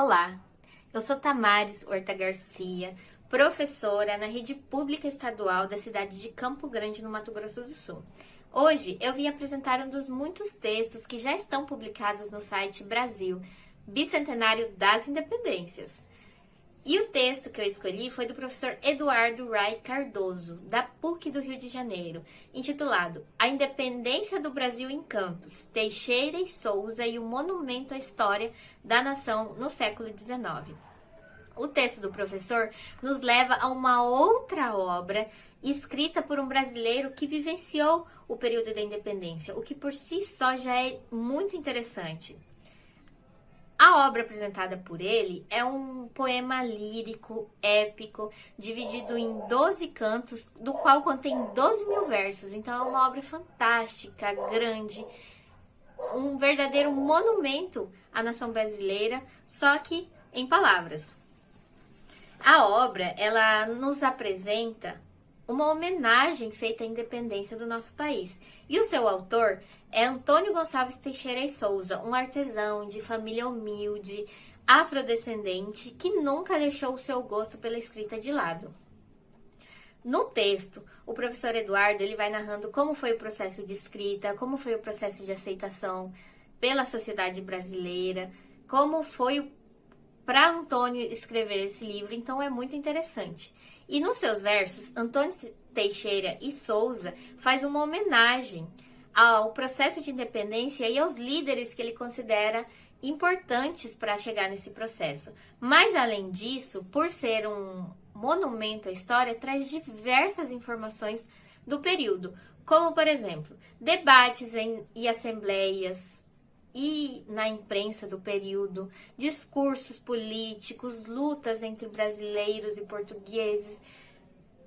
Olá, eu sou Tamares Horta Garcia, professora na rede pública estadual da cidade de Campo Grande, no Mato Grosso do Sul. Hoje eu vim apresentar um dos muitos textos que já estão publicados no site Brasil, Bicentenário das Independências. E o texto que eu escolhi foi do professor Eduardo Rai Cardoso, da PUC do Rio de Janeiro, intitulado A Independência do Brasil em Cantos, Teixeira e Souza e o Monumento à História da Nação no século XIX. O texto do professor nos leva a uma outra obra escrita por um brasileiro que vivenciou o período da independência, o que por si só já é muito interessante. A obra apresentada por ele é um poema lírico, épico, dividido em 12 cantos, do qual contém 12 mil versos. Então é uma obra fantástica, grande, um verdadeiro monumento à nação brasileira, só que em palavras. A obra, ela nos apresenta uma homenagem feita à independência do nosso país. E o seu autor é Antônio Gonçalves Teixeira e Souza, um artesão de família humilde, afrodescendente, que nunca deixou o seu gosto pela escrita de lado. No texto, o professor Eduardo ele vai narrando como foi o processo de escrita, como foi o processo de aceitação pela sociedade brasileira, como foi para Antônio escrever esse livro, então é muito interessante. E nos seus versos, Antônio Teixeira e Souza faz uma homenagem ao processo de independência e aos líderes que ele considera importantes para chegar nesse processo. Mas além disso, por ser um monumento à história, traz diversas informações do período, como por exemplo, debates em, e assembleias, e na imprensa do período, discursos políticos, lutas entre brasileiros e portugueses,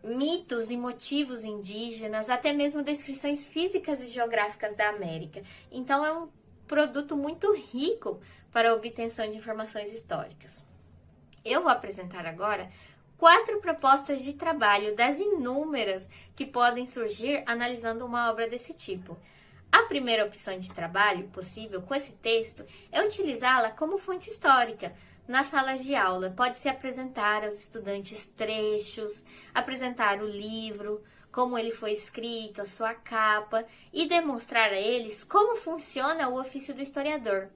mitos e motivos indígenas, até mesmo descrições físicas e geográficas da América. Então é um produto muito rico para a obtenção de informações históricas. Eu vou apresentar agora quatro propostas de trabalho das inúmeras que podem surgir analisando uma obra desse tipo. A primeira opção de trabalho possível com esse texto é utilizá-la como fonte histórica. Nas salas de aula, pode-se apresentar aos estudantes trechos, apresentar o livro, como ele foi escrito, a sua capa, e demonstrar a eles como funciona o ofício do historiador,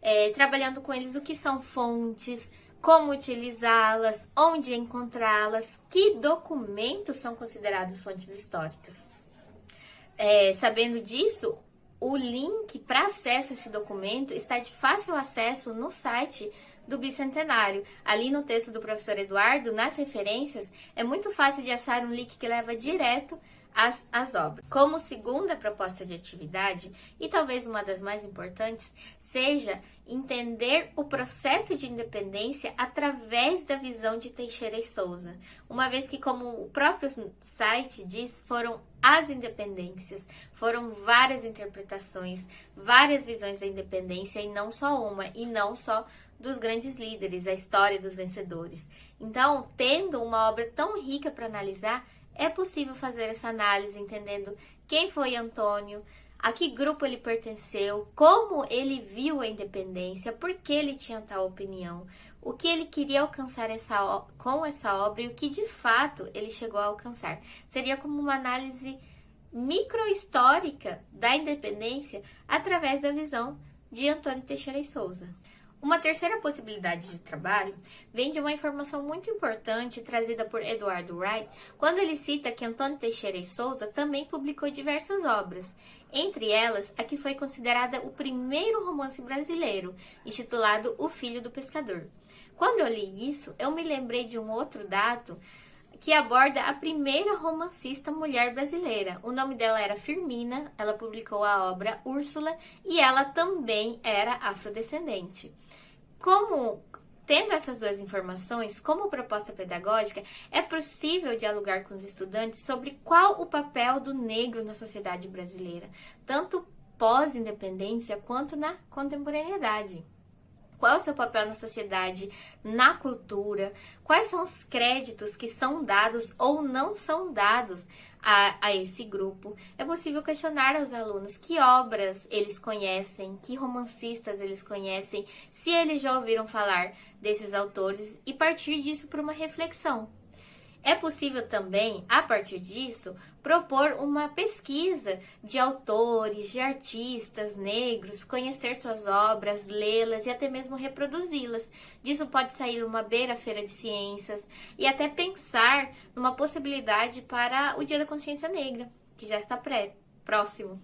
é, trabalhando com eles o que são fontes, como utilizá-las, onde encontrá-las, que documentos são considerados fontes históricas. É, sabendo disso, o link para acesso a esse documento está de fácil acesso no site do Bicentenário. Ali no texto do professor Eduardo, nas referências, é muito fácil de achar um link que leva direto as, as obras. Como segunda proposta de atividade, e talvez uma das mais importantes, seja entender o processo de independência através da visão de Teixeira e Souza, uma vez que, como o próprio site diz, foram as independências, foram várias interpretações, várias visões da independência e não só uma, e não só dos grandes líderes, a história dos vencedores. Então, tendo uma obra tão rica para analisar, é possível fazer essa análise entendendo quem foi Antônio, a que grupo ele pertenceu, como ele viu a independência, por que ele tinha tal opinião, o que ele queria alcançar essa, com essa obra e o que de fato ele chegou a alcançar. Seria como uma análise microhistórica da independência através da visão de Antônio Teixeira e Souza. Uma terceira possibilidade de trabalho vem de uma informação muito importante trazida por Eduardo Wright, quando ele cita que Antônio Teixeira e Souza também publicou diversas obras, entre elas a que foi considerada o primeiro romance brasileiro, intitulado O Filho do Pescador. Quando eu li isso, eu me lembrei de um outro dado que aborda a primeira romancista mulher brasileira. O nome dela era Firmina, ela publicou a obra Úrsula e ela também era afrodescendente. Como Tendo essas duas informações como proposta pedagógica, é possível dialogar com os estudantes sobre qual o papel do negro na sociedade brasileira, tanto pós-independência quanto na contemporaneidade. Qual é o seu papel na sociedade, na cultura, quais são os créditos que são dados ou não são dados a, a, esse grupo. É possível questionar aos alunos que obras eles conhecem, que romancistas eles conhecem, se eles já ouviram falar desses autores e partir disso para uma reflexão. É possível também, a partir disso, propor uma pesquisa de autores, de artistas negros, conhecer suas obras, lê-las e até mesmo reproduzi-las. Disso pode sair uma beira-feira de ciências e até pensar numa possibilidade para o Dia da Consciência Negra, que já está pré próximo.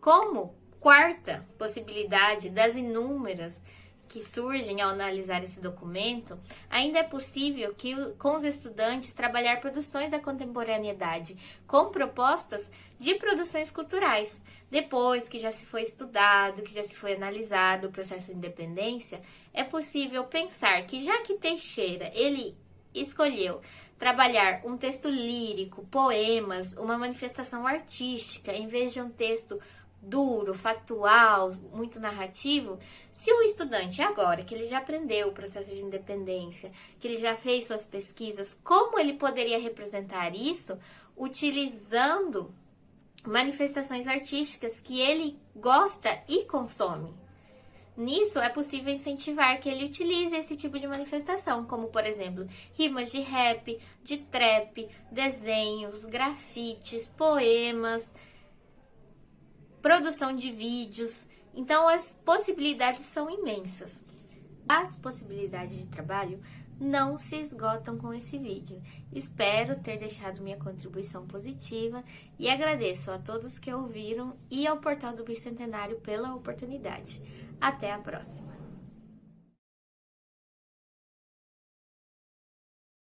Como quarta possibilidade das inúmeras que surgem ao analisar esse documento, ainda é possível que com os estudantes trabalhar produções da contemporaneidade com propostas de produções culturais. Depois que já se foi estudado, que já se foi analisado o processo de independência, é possível pensar que já que Teixeira ele escolheu trabalhar um texto lírico, poemas, uma manifestação artística, em vez de um texto duro, factual, muito narrativo, se o estudante agora, que ele já aprendeu o processo de independência, que ele já fez suas pesquisas, como ele poderia representar isso utilizando manifestações artísticas que ele gosta e consome? Nisso é possível incentivar que ele utilize esse tipo de manifestação, como por exemplo, rimas de rap, de trap, desenhos, grafites, poemas, produção de vídeos. Então, as possibilidades são imensas. As possibilidades de trabalho não se esgotam com esse vídeo. Espero ter deixado minha contribuição positiva e agradeço a todos que ouviram e ao Portal do Bicentenário pela oportunidade. Até a próxima!